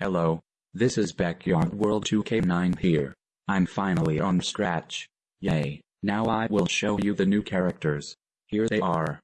Hello, this is Backyard World 2K9 here. I'm finally on Scratch. Yay, now I will show you the new characters. Here they are.